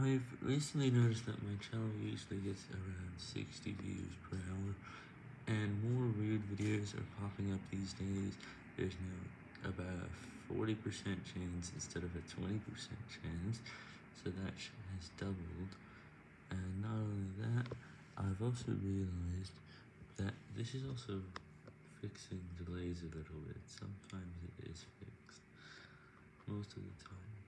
I've recently noticed that my channel usually gets around 60 views per hour, and more weird videos are popping up these days. There's now about a 40% chance instead of a 20% chance, so that has doubled. And not only that, I've also realized that this is also fixing delays a little bit. Sometimes it is fixed, most of the time.